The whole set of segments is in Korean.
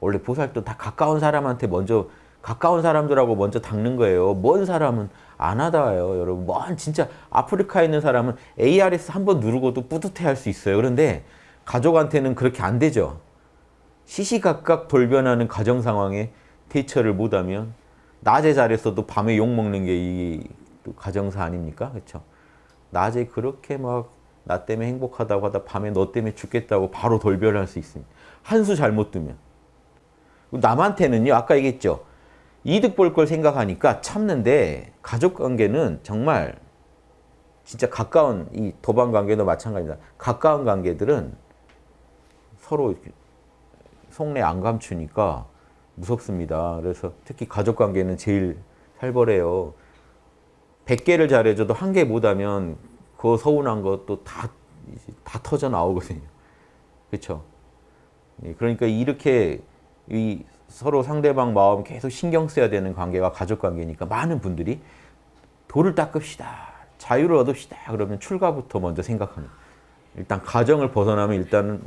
원래 보살도 다 가까운 사람한테 먼저 가까운 사람들하고 먼저 닦는 거예요. 먼 사람은 안 하다요, 여러분. 먼 진짜 아프리카에 있는 사람은 ARS 한 번 누르고도 뿌듯해 할 수 있어요. 그런데 가족한테는 그렇게 안 되죠. 시시각각 돌변하는 가정 상황에 대처를 못하면 낮에 잘했어도 밤에 욕먹는 게 이 가정사 아닙니까? 그렇죠? 낮에 그렇게 막 나 때문에 행복하다고 하다 밤에 너 때문에 죽겠다고 바로 돌변할 수 있습니다. 한 수 잘못 두면. 남한테는요. 아까 얘기했죠. 이득 볼 걸 생각하니까 참는데 가족관계는 정말 진짜 가까운 이 도반 관계도 마찬가지다. 가까운 관계들은 서로 속내 안 감추니까 무섭습니다. 그래서 특히 가족관계는 제일 살벌해요. 100개를 잘해줘도 한 개 못하면 그 서운한 것도 다, 다 터져 나오거든요. 그렇죠? 그러니까 이렇게 이 서로 상대방 마음 계속 신경 써야 되는 관계가 가족관계니까 많은 분들이 돌을 닦읍시다. 자유를 얻읍시다. 그러면 출가부터 먼저 생각합니다. 일단 가정을 벗어나면 일단은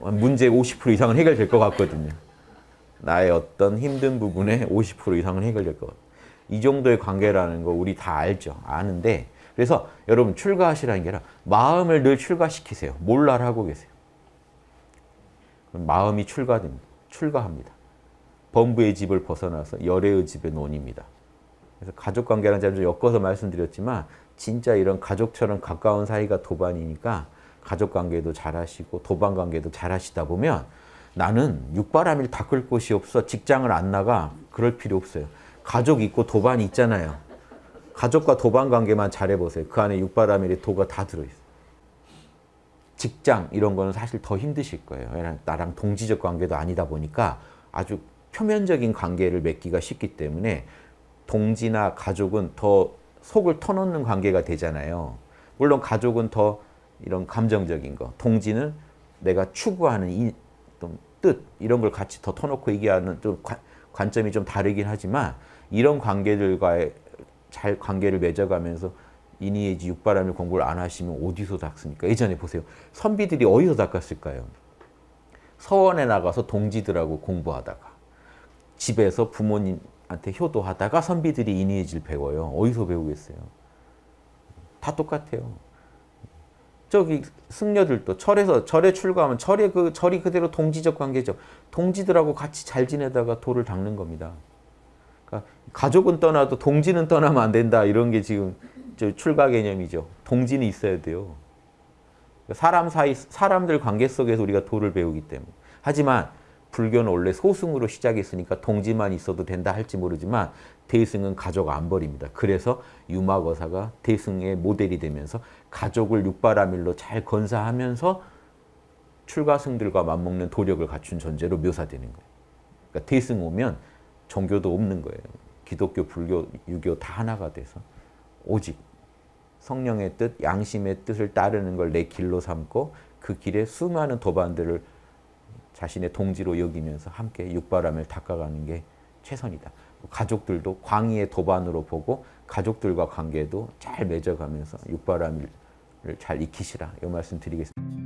문제 50% 이상은 해결될 것 같거든요. 나의 어떤 힘든 부분에 50% 이상은 해결될 것 같아요. 이 정도의 관계라는 거 우리 다 알죠. 아는데 그래서 여러분 출가하시라는 게 아니라 마음을 늘 출가시키세요. 몰라를 하고 계세요. 마음이 출가됩니다. 출가합니다. 범부의 집을 벗어나서 열애의 집에 논입니다. 그래서 가족관계랑 제가 좀 엮어서 말씀드렸지만 진짜 이런 가족처럼 가까운 사이가 도반이니까 가족관계도 잘하시고 도반관계도 잘하시다 보면 나는 육바람일 닦을 곳이 없어 직장을 안 나가 그럴 필요 없어요. 가족 있고 도반이 있잖아요. 가족과 도반 관계만 잘해보세요. 그 안에 육바라밀의 도가 다 들어있어요. 직장 이런 거는 사실 더 힘드실 거예요. 나랑 동지적 관계도 아니다 보니까 아주 표면적인 관계를 맺기가 쉽기 때문에 동지나 가족은 더 속을 터놓는 관계가 되잖아요. 물론 가족은 더 이런 감정적인 거, 동지는 내가 추구하는 이, 뜻 이런 걸 같이 더 터놓고 얘기하는 좀 관, 관점이 좀 다르긴 하지만 이런 관계들과의 잘 관계를 맺어가면서 이니에지 육바람일 공부를 안 하시면 어디서 닦습니까? 예전에 보세요. 선비들이 어디서 닦았을까요? 서원에 나가서 동지들하고 공부하다가 집에서 부모님한테 효도하다가 선비들이 이니에지를 배워요. 어디서 배우겠어요? 다 똑같아요. 저기 승려들도 절에서 절에 출가하면 절에 그 절이 그대로 동지적 관계죠. 동지들하고 같이 잘 지내다가 도를 닦는 겁니다. 그러니까 가족은 떠나도 동지는 떠나면 안 된다 이런 게 지금 출가 개념이죠. 동지는 있어야 돼요. 사람 사이 사람들 관계 속에서 우리가 도를 배우기 때문에. 하지만 불교는 원래 소승으로 시작했으니까 동지만 있어도 된다 할지 모르지만 대승은 가족 안 버립니다. 그래서 유마거사가 대승의 모델이 되면서 가족을 육바라밀로 잘 건사하면서 출가승들과 맞먹는 도력을 갖춘 존재로 묘사되는 거예요. 그러니까 대승 오면 종교도 없는 거예요. 기독교, 불교, 유교 다 하나가 돼서 오직 성령의 뜻, 양심의 뜻을 따르는 걸 내 길로 삼고 그 길에 수많은 도반들을 자신의 동지로 여기면서 함께 육바람을 닦아가는 게 최선이다. 가족들도 광의의 도반으로 보고 가족들과 관계도 잘 맺어가면서 육바람을 잘 익히시라 이 말씀 드리겠습니다.